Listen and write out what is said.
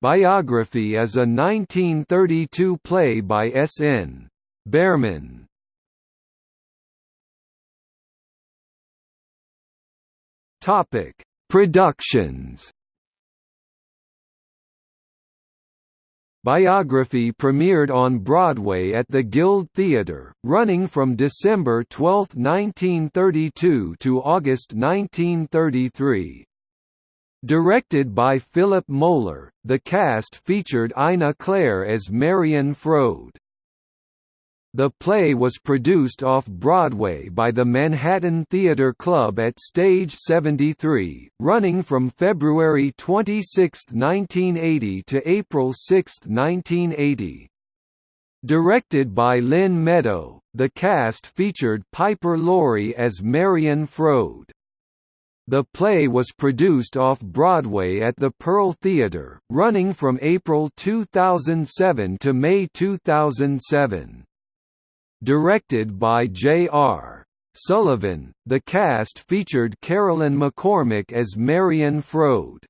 Biography is a 1932 play by S. N. Behrman. Topic: Productions. Biography premiered on Broadway at the Guild Theatre, running from December 12, 1932 to August 1933. Directed by Philip Moeller, the cast featured Ina Claire as Marion Froude. The play was produced off-Broadway by the Manhattan Theatre Club at Stage 73, running from February 26, 1980 to April 6, 1980. Directed by Lynne Meadow, the cast featured Piper Laurie as Marion Froude. The play was produced off-Broadway at the Pearl Theatre, running from April 2007 to May 2007. Directed by J.R. Sullivan, the cast featured Carolyn McCormick as Marion Froude.